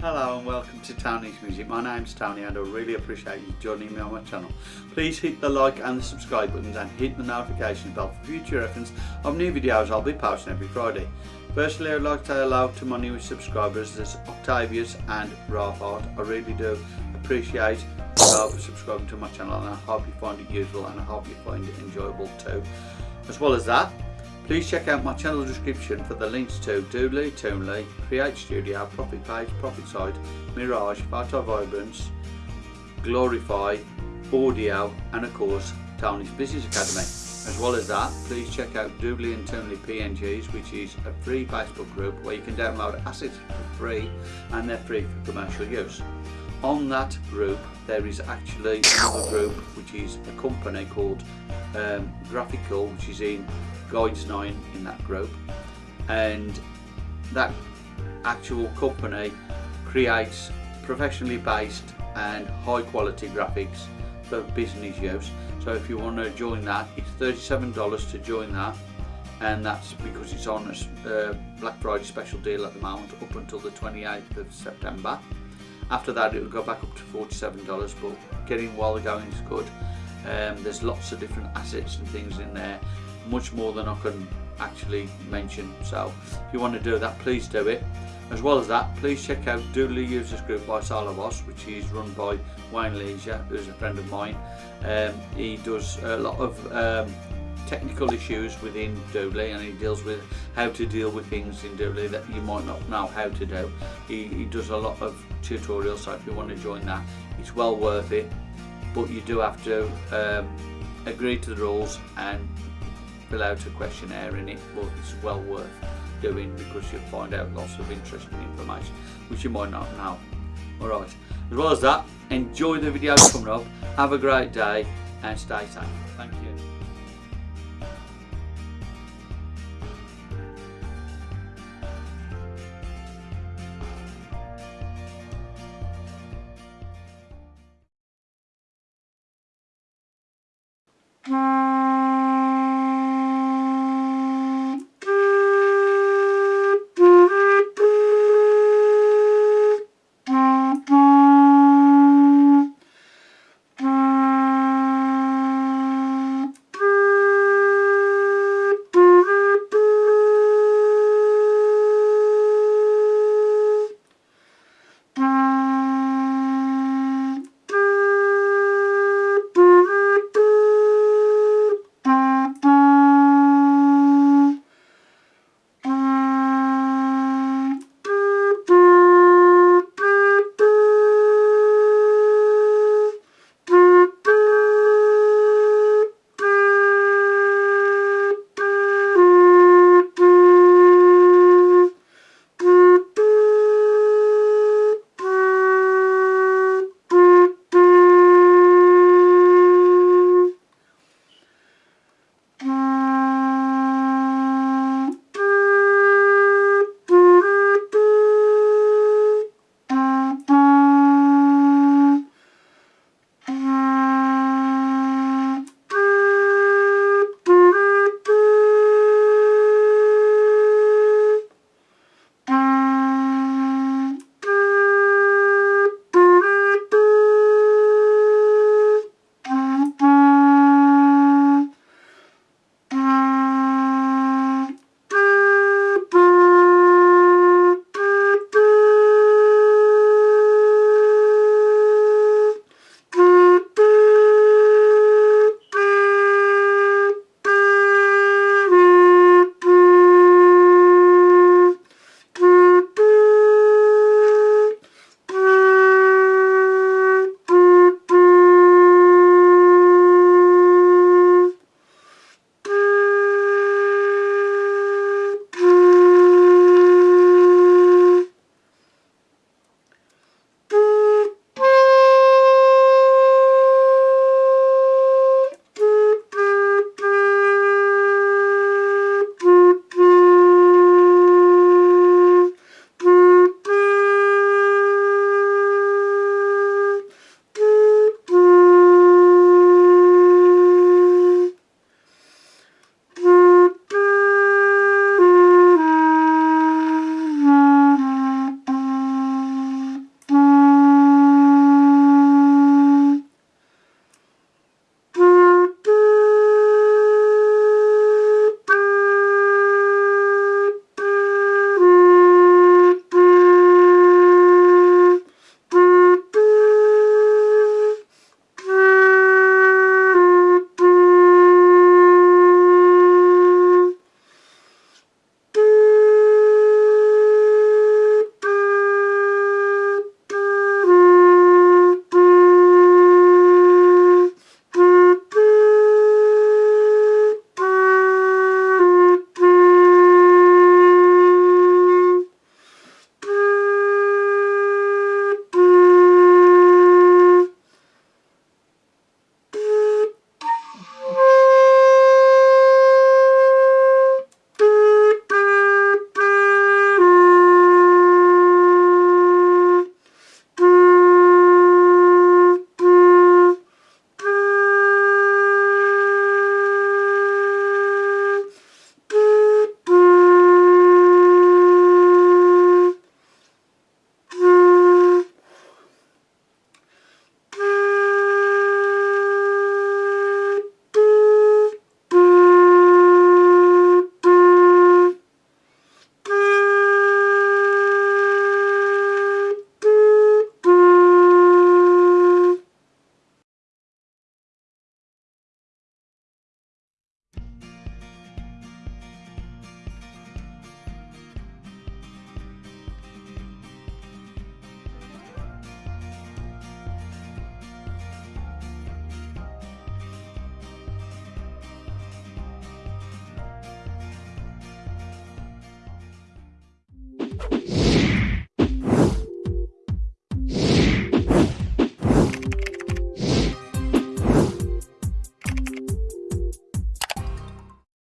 Hello and welcome to Tony's Music. My name's Tony and I really appreciate you joining me on my channel. Please hit the like and the subscribe buttons and hit the notification bell for future reference of new videos I'll be posting every Friday. Firstly I'd like to say hello to my newest subscribers, there's Octavius and Rafard. I really do appreciate you subscribing to my channel and I hope you find it useful and I hope you find it enjoyable too. As well as that, Please check out my channel description for the links to Doodly, Toonly, Create Studio, Profit Page, Profit Site, Mirage, Photo Vibrance, Glorify, Audio and of course Tony's Business Academy. As well as that, please check out Doodly and Toonly PNGs which is a free Facebook group where you can download assets for free and they're free for commercial use. On that group there is actually another group which is a company called um, Graphical which is in Guides 9 in that group. And that actual company creates professionally based and high quality graphics for business use. So if you want to join that it's $37 to join that. And that's because it's on a uh, Black Friday special deal at the moment up until the 28th of September. After that it will go back up to $47 but getting while the going is good um, there's lots of different assets and things in there much more than I can actually mention. So if you want to do that please do it. As well as that please check out Doodly Users Group by Salabos which is run by Wayne Leisure who's a friend of mine. Um, he does a lot of um, technical issues within Doodly and he deals with how to deal with things in Doodly that you might not know how to do. He, he does a lot of tutorials so if you want to join that it's well worth it but you do have to um, agree to the rules and fill out a questionnaire in it but it's well worth doing because you'll find out lots of interesting information which you might not know. Alright as well as that enjoy the videos coming up. Have a great day and stay safe. Thank you